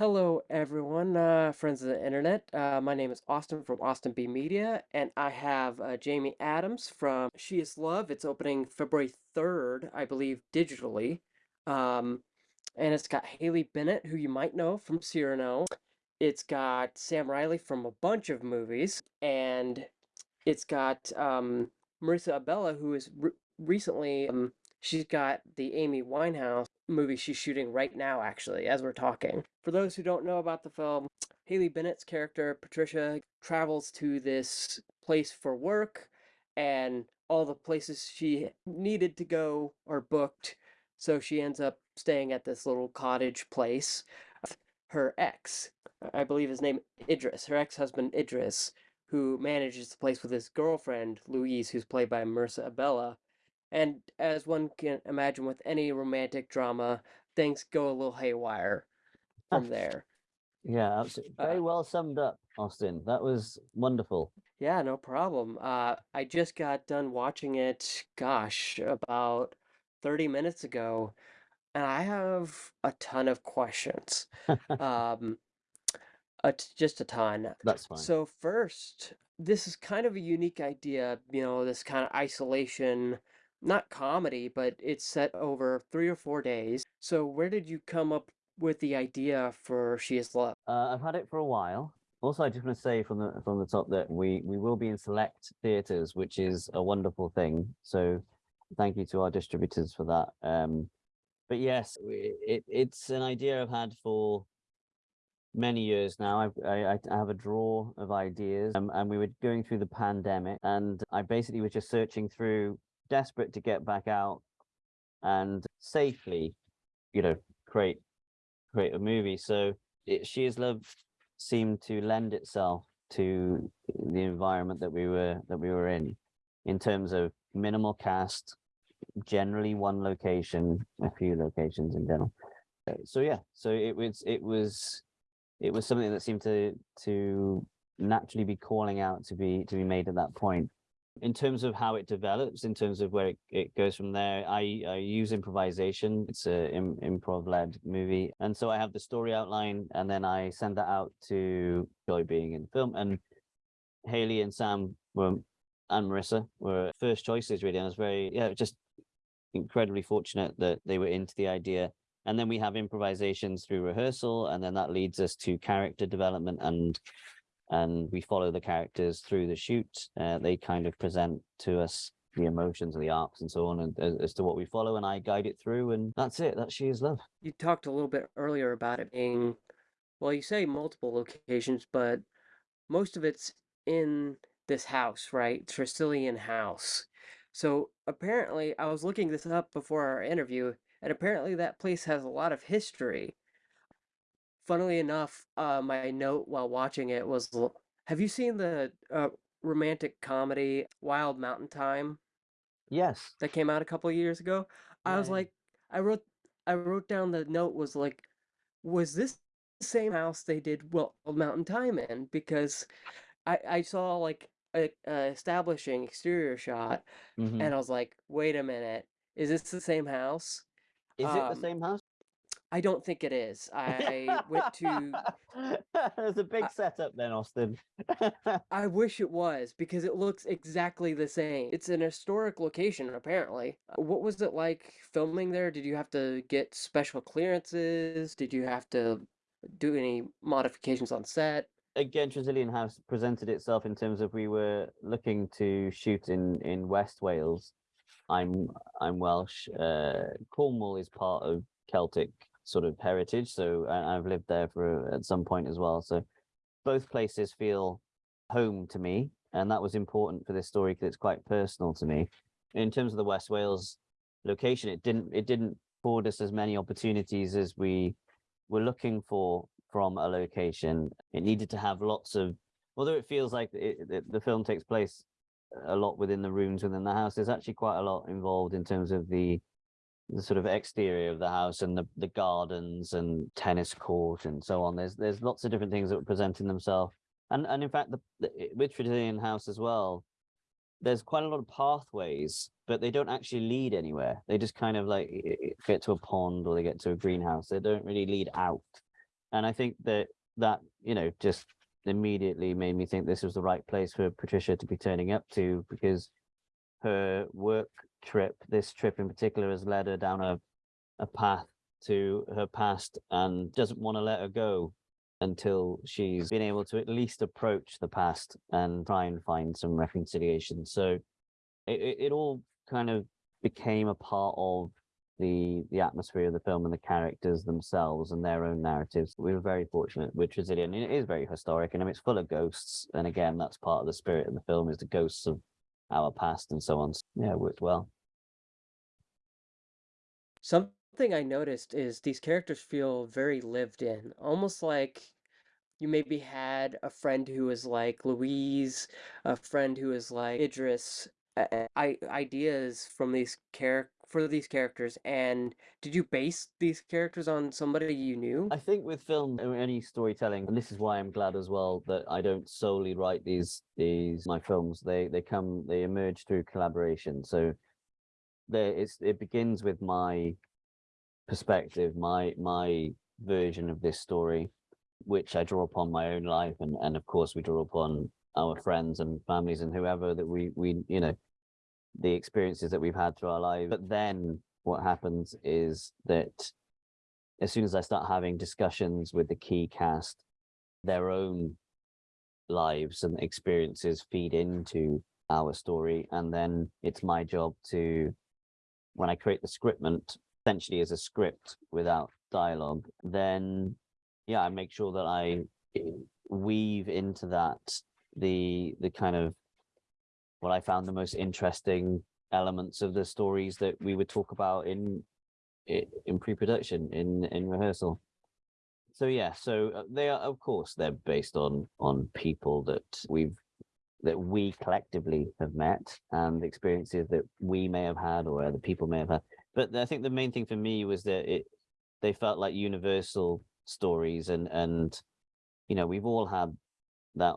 Hello, everyone, uh, friends of the internet. Uh, my name is Austin from Austin B Media, and I have uh, Jamie Adams from She Is Love. It's opening February 3rd, I believe, digitally. Um, and it's got Haley Bennett, who you might know from Cyrano. It's got Sam Riley from a bunch of movies, and it's got um, Marisa Abela, who is re recently, um, she's got the Amy Winehouse movie she's shooting right now, actually, as we're talking. For those who don't know about the film, Haley Bennett's character, Patricia, travels to this place for work, and all the places she needed to go are booked. So she ends up staying at this little cottage place. Her ex, I believe his name Idris, her ex-husband Idris, who manages the place with his girlfriend Louise, who's played by Marisa Abela, and as one can imagine with any romantic drama, things go a little haywire from there. Yeah, absolutely. Very Uh, well summed up, Austin. That was wonderful. yeah, no problem. Uh, I just got done watching it, gosh, about 30 minutes ago, and I have a ton of questions. Um, a t- just a ton. That's fine. So first, this is kind of a unique idea, you know, this kind of isolation, not comedy, but it's set over three or four days. So where did you come up with the idea for She Is Love? Uh, I've had it for a while. Also, I just want to say from the from the top that we we will be in select theaters, which is a wonderful thing. So, thank you to our distributors for that. Um, but yes, it it's an idea I've had for many years now. I I I have a drawer of ideas, um, and we were going through the pandemic, and I basically was just searching through, desperate to get back out, and safely, you know, create create a movie. So it, She Is Love seemed to lend itself to the environment that we were that we were in, in terms of minimal cast, generally one location, a few locations in general. Uh, So yeah, so it was it was it was something that seemed to to naturally be calling out to be to be made at that point in terms of how it develops, in terms of where it, it goes from there, I, I use improvisation. It's a Im, improv led movie. And so I have the story outline and then I send that out to Joy being in the film. And Haley and Sam were, and Marisa were first choices really. And I was very, yeah, just incredibly fortunate that they were into the idea. And then we have improvisations through rehearsal, and then that leads us to character development and and we follow the characters through the shoot. Uh, they kind of present to us the emotions and the arcs and so on and as, as to what we follow and I guide it through and that's it. That's she is love. You talked a little bit earlier about it being, well, you say multiple locations, but most of it's in this house, right? Tresillian house. So apparently, I was looking this up before our interview, and apparently that place has a lot of history. Funnily enough, uh, my note while watching it was, have you seen the uh, romantic comedy Wild Mountain Thyme Yes. that came out a couple of years ago? I was like, I wrote, I wrote down the note was like, was this the same house they did Wild Mountain Thyme in? Because I I saw like a, a establishing exterior shot, Mhm. and I was like, wait a minute, is this the same house? Is it the Um, same house? I don't think it is. I went to. There's a big I, setup then, Austin. I wish it was because it looks exactly the same. It's an historic location, apparently. Uh, What was it like filming there? Did you have to get special clearances? Did you have to do any modifications on set? Again, Tresillian House presented itself in terms of we were looking to shoot in in West Wales. I'm I'm Welsh. Uh, Cornwall is part of Celtic sort of heritage, so I've lived there for uh, at some point as well. So both places feel home to me, and that was important for this story because it's quite personal to me. In terms of the West Wales location, it didn't it didn't afford us as many opportunities as we were looking for from a location. It needed to have lots of, although it feels like it, it, the film takes place a lot within the rooms within the house. There's actually quite a lot involved in terms of the the sort of exterior of the house and the, the gardens and tennis court and so on. There's there's lots of different things that were presenting themselves. And and in fact, the, the with House as well, there's quite a lot of pathways, but they don't actually lead anywhere. They just kind of like get to a pond or they get to a greenhouse. They don't really lead out. and I think that that you know just immediately made me think this was the right place for Patricia to be turning up to because her work trip, this trip in particular, has led her down a a path to her past and doesn't want to let her go until she's been able to at least approach the past and try and find some reconciliation. So it, it, all kind of became a part of the the atmosphere of the film and the characters themselves and their own narratives. We were very fortunate with Tresillian. It is very historic and I mean, it's full of ghosts. And again, that's part of the spirit of the film is the ghosts of our past and so on. So, yeah, it worked well. Something I noticed is these characters feel very lived in, almost like you maybe had a friend who was like Louise, a friend who was like Idris, uh, I ideas from these char for these characters. And did you base these characters on somebody you knew? I think with film or any storytelling, and this is why I'm glad as well that I don't solely write these these my films. They they come they emerge through collaboration. So there it's it begins with my perspective, my my version of this story, which I draw upon my own life and and of course we draw upon our friends and families and whoever that we we you know the experiences that we've had through our lives. But then what happens is that as soon as I start having discussions with the key cast, their own lives and experiences feed into our story. And then it's my job to, when I create the scriptment, essentially as a script without dialogue, then yeah, I make sure that I weave into that the the kind of what I found the most interesting elements of the stories that we would talk about in in pre-production in in rehearsal. So yeah so uh, they are of course they're based on on people that we've that we collectively have met and experiences that we may have had or other people may have had. But i think the main thing for me was that it they felt like universal stories and and you know we've all had that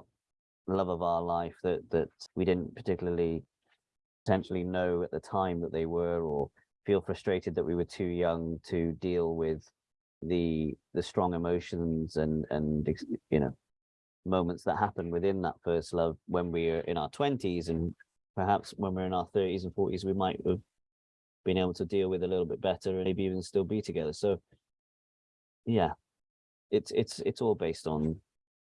love of our life that that we didn't particularly potentially know at the time that they were or feel frustrated that we were too young to deal with the the strong emotions and and you know moments that happen within that first love when we are in our 20s and perhaps when we're in our 30s and 40s we might have been able to deal with a little bit better and maybe even still be together. So yeah it's it's it's all based on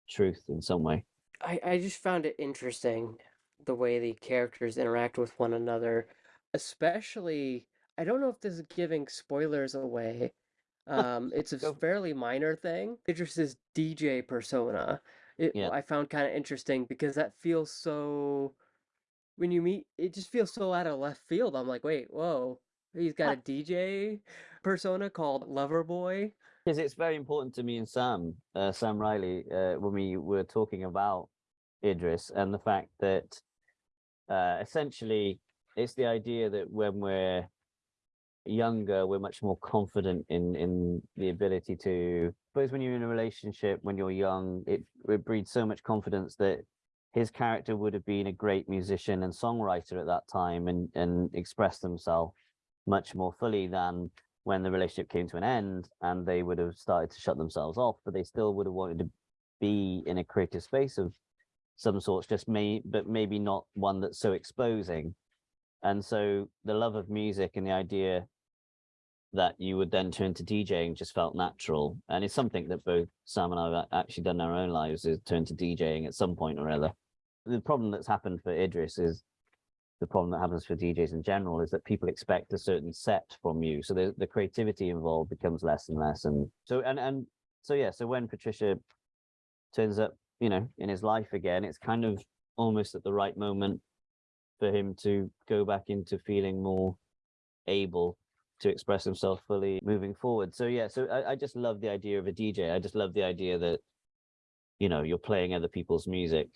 truth in some way I, I just found it interesting the way the characters interact with one another, especially I don't know if this is giving spoilers away. Um, it's a Go. fairly minor thing. Idris's DJ persona. It Yeah. I found kind of interesting because that feels so when you meet it just feels so out of left field. I'm like, wait, whoa. He's got a DJ persona called Loverboy. Because it's very important to me and Sam, uh, Sam Riley, uh, when we were talking about Idris and the fact that uh, essentially it's the idea that when we're younger, we're much more confident in in the ability to. Suppose when you're in a relationship, when you're young, it, it breeds so much confidence that his character would have been a great musician and songwriter at that time and and expressed himself much more fully than when the relationship came to an end and they would have started to shut themselves off, but they still would have wanted to be in a creative space of some sorts, just may, but maybe not one that's so exposing. And so the love of music and the idea that you would then turn to DJing just felt natural. And it's something that both Sam and I have actually done in our own lives is turn to DJing at some point or other. The problem that's happened for Idris is the problem that happens for DJs in general is that people expect a certain set from you. So the, the creativity involved becomes less and less. And so, and, and so, yeah, so when Patricia turns up, you know, in his life again, it's kind of almost at the right moment for him to go back into feeling more able to express himself fully moving forward. So yeah, so I, I just love the idea of a DJ. I just love the idea that, you know, you're playing other people's music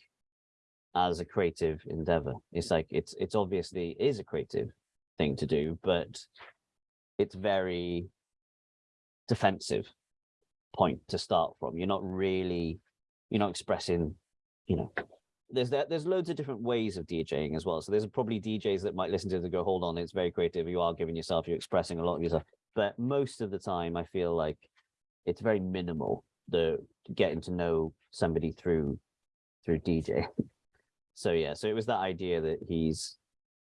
as a creative endeavor. It's like it's it's obviously is a creative thing to do, but it's very defensive point to start from. You're not really you're not expressing, you know, there's that there's loads of different ways of DJing as well. So there's probably DJs that might listen to it and go, hold on, it's very creative. You are giving yourself, you're expressing a lot of yourself. But most of the time I feel like it's very minimal the getting to know somebody through through DJ. so yeah, so it was that idea that he's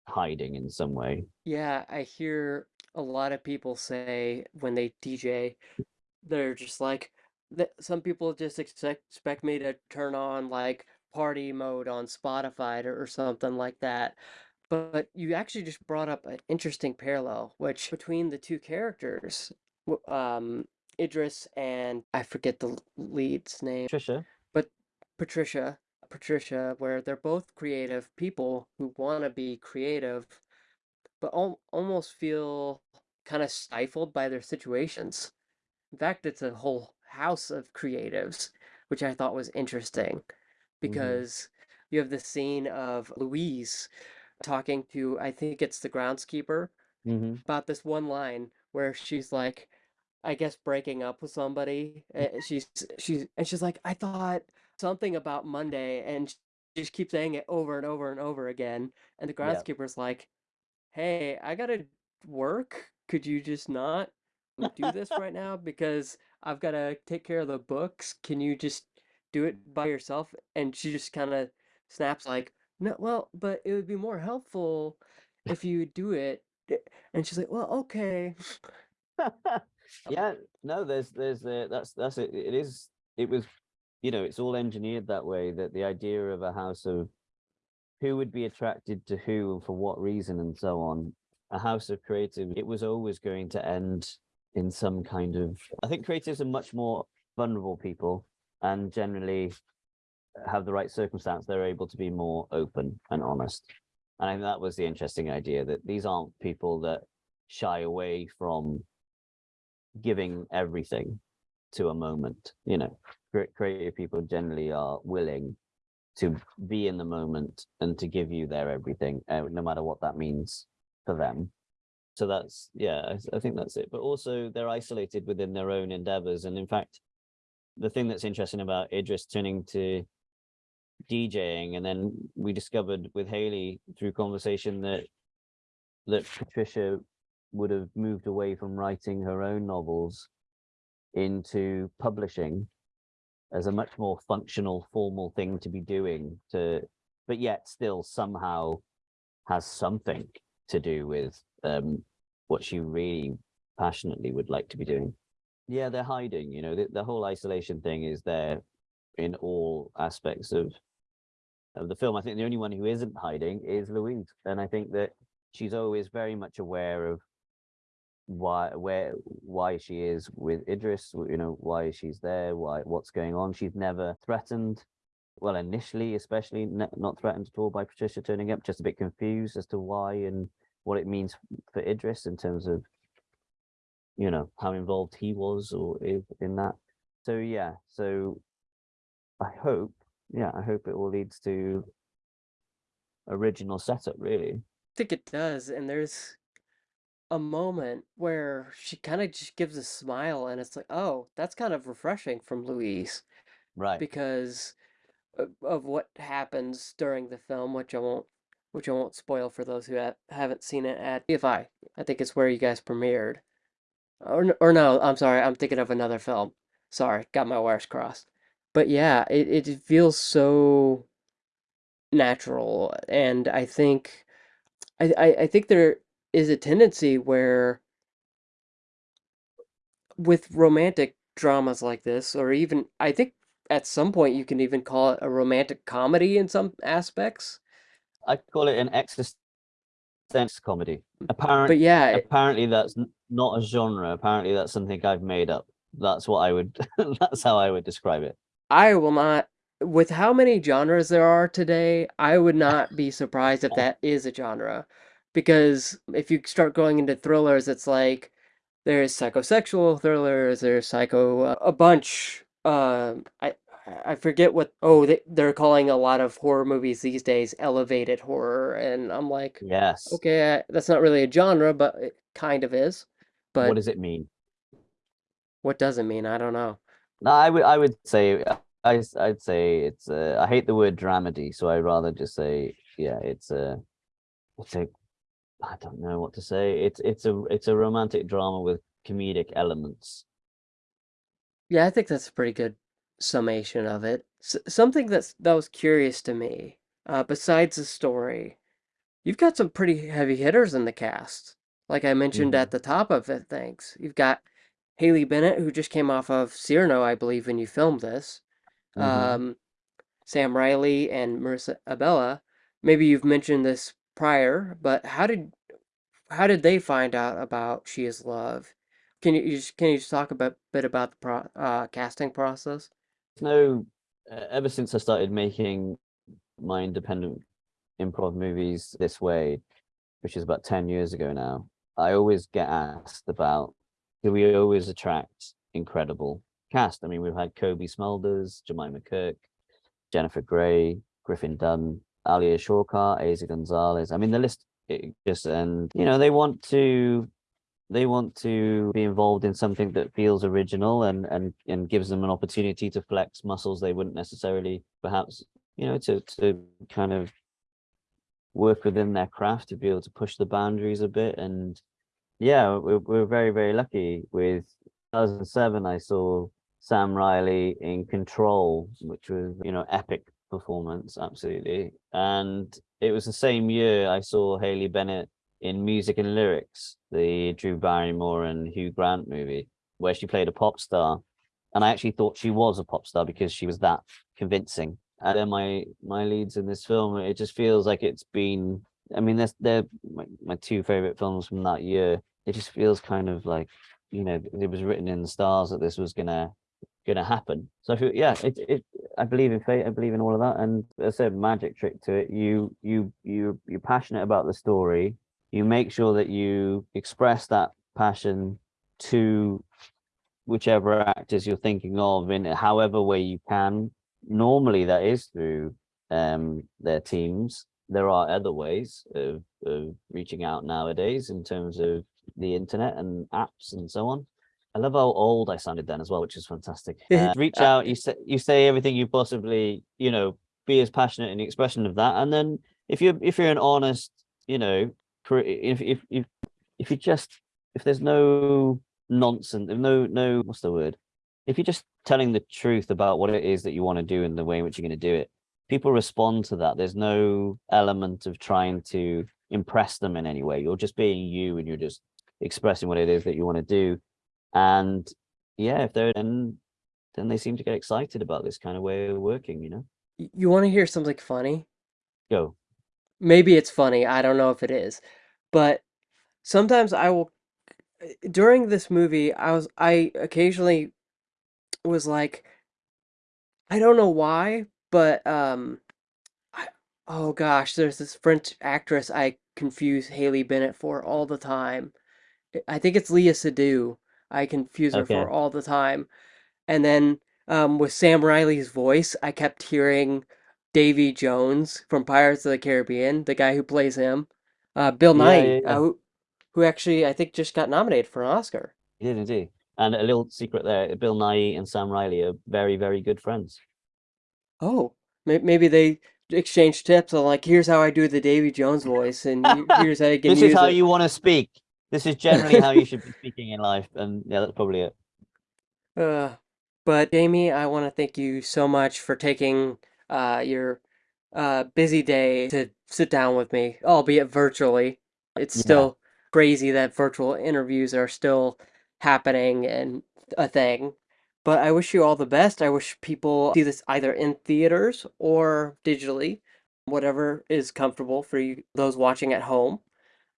hiding in some way. Yeah, I hear a lot of people say when they DJ, they're just like that some people just expect expect me to turn on like party mode on Spotify or, or something like that. But you actually just brought up an interesting parallel, which between the two characters, um, Idris and I forget the lead's name, patricia but Patricia, Patricia, where they're both creative people who want to be creative, but al almost feel kind of stifled by their situations. In fact, it's a whole house of creatives, which I thought was interesting hmm because you have the scene of Louise talking to, I think it's the groundskeeper, hmm about this one line where she's like, I guess breaking up with somebody. eh, She's she's and she's like, I thought something about Monday, and she just keeps saying it over and over and over again. And the yeah. groundskeeper's like, Hey, I gotta work. Could you just not do this right now? Because I've gotta take care of the books. Can you just do it by yourself? And she just kind of snaps like, No, well, but it would be more helpful if you do it. Eh, And she's like, Well, okay. yeah, no, there's there's uh, that's that's it. It is it was you know it's all engineered that way that the idea of a house of who would be attracted to who and for what reason and so on a house of creative it was always going to end in some kind of i think creatives are much more vulnerable people and generally have the right circumstance they're able to be more open and honest. And i think that was the interesting idea that these aren't people that shy away from giving everything to a moment you know creative people generally are willing to be in the moment and to give you their everything uh, no matter what that means for them. So that's yeah I think that's it. But also they're isolated within their own endeavors. And in fact the thing that's interesting about idris turning to djing and then we discovered with haley through conversation that that patricia would have moved away from writing her own novels into publishing as a much more functional formal thing to be doing to but yet still somehow has something to do with um what she really passionately would like to be doing. Yeah they're hiding you know the, the whole isolation thing is there in all aspects of of the film. I think the only one who isn't hiding is louise and i think that she's always very much aware of why where why she is with Idris, you know, why she's there, why what's going on. She's never threatened. Well, initially, especially not threatened at all by Patricia turning up, just a bit confused as to why and what it means for Idris in terms of, you know, how involved he was or in that. So yeah, so I hope, yeah, I hope it all leads to original setup, really. I think it does, and there's a moment where she kind of just gives a smile, and it's like, oh, that's kind of refreshing from Louise Right. because of, of what happens during the film, which I won't, which I won't spoil for those who ha haven't seen it at BFI. I think it's where you guys premiered, or n- or no, I'm sorry, I'm thinking of another film. Sorry, got my wires crossed. But yeah, it it feels so natural, and I think. I, I I think there is a tendency where with romantic dramas like this, or even I think at some point you can even call it a romantic comedy in some aspects. I call it an existential comedy. Apparently, But yeah, it- apparently that's not a genre. Apparently that's something I've made up. That's what I would. that's how I would describe it. I will not, with how many genres there are today, I would not be surprised if that is a genre. Because if you start going into thrillers, it's like there's psychosexual thrillers, there's psycho, uh, a bunch. Um, I I forget what. Oh, they they're calling a lot of horror movies these days elevated horror, and I'm like, Yes. okay, that's not really a genre, but it kind of is. But what does it mean? what does it mean? I don't know. No, I would. I would say. uh, I. I'd say it's. Uh, I hate the word dramedy, so I'd rather just say. Yeah, it's a. It's a. I don't know what to say. It's. It's a. It's a romantic drama with comedic elements. Yeah, I think that's a pretty good summation of it. S something that's that was curious to me, uh, besides the story, you've got some pretty heavy hitters in the cast. Like I mentioned hmm at the top of it, thanks. You've got Haley Bennett, who just came off of Cyrano, I believe, when you filmed this. hmm Um, Sam Riley and Marisa Abela. Maybe you've mentioned this prior, but how did how did they find out about She Is Love? Can you, you just, can you just talk a bit, bit about the pro, uh, casting process? No, ever since I started making my independent improv movies this way, which is about 10 years ago now, I always get asked about do we always attract incredible cast? I mean, we've had Cobie Smulders, Jemima Kirk, Jennifer Grey, Griffin Dunne, Alia Shawkat, Eiza Gonzalez. I mean, the list just and you know they want to they want to be involved in something that feels original and and and gives them an opportunity to flex muscles they wouldn't necessarily perhaps you know to to kind of work within their craft to be able to push the boundaries a bit and yeah we're, we're very very lucky with 2007 i saw sam riley in control which was you know epic performance absolutely. And it was the same year i saw haley bennett in music and lyrics the drew barrymore and hugh grant movie where she played a pop star. And i actually thought she was a pop star because she was that convincing. And then my my leads in this film it just feels like it's been i mean they're, they're my, my two favorite films from that year. It just feels kind of like you know it was written in the stars that this was gonna gonna happen. So yeah it, it i believe in fate i believe in all of that. And i said magic trick to it. You you you you're passionate about the story. You make sure that you express that passion to whichever actors you're thinking of in however way you can. Normally that is through um, their teams. There are other ways of, of reaching out nowadays in terms of the internet and apps and so on. I love how old I sounded then as well, which is fantastic. Uh, reach uh, out, you say you say everything you possibly, you know, be as passionate in the expression of that. And then if you're if you're an honest, you know, if if if if you just if there's no nonsense, no no what's the word? If you're just telling the truth about what it is that you want to do and the way in which you're going to do it, people respond to that. There's no element of trying to impress them in any way. You're just being you and you're just expressing what it is that you want to do. And yeah, if they're then then they seem to get excited about this kind of way of working, you know. you want to hear something funny? Go. Maybe it's funny. I don't know if it is, but sometimes I will. During this movie, I was I occasionally was like, I don't know why, but um, I, oh gosh, there's this French actress I confuse Haley Bennett for all the time. I think it's Léa Seydoux. I confuse her Okay. for all the time. And then um, with Sam Riley's voice, I kept hearing Davy Jones from Pirates of the Caribbean, the guy who plays him. Uh, Bill Yeah, Nighy, yeah, uh, who, who actually I think just got nominated for an Oscar. He did indeed. And a little secret there, Bill Nighy and Sam Riley are very, very good friends. Oh, maybe they exchange tips on like, here's how I do the Davy Jones voice, and here's how you can this is how it. you want to speak. This is generally how you should be speaking in life. And yeah, that's probably it. Uh, but Jamie, I want to thank you so much for taking uh, your uh, busy day to sit down with me, albeit virtually. It's Yeah. still crazy that virtual interviews are still happening and a thing. But I wish you all the best. I wish people see this either in theaters or digitally, whatever is comfortable for you, those watching at home.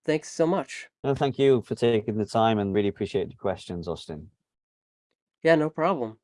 Thanks so much. No, thank you for taking the time and really appreciate the questions, Austin. Yeah, no problem.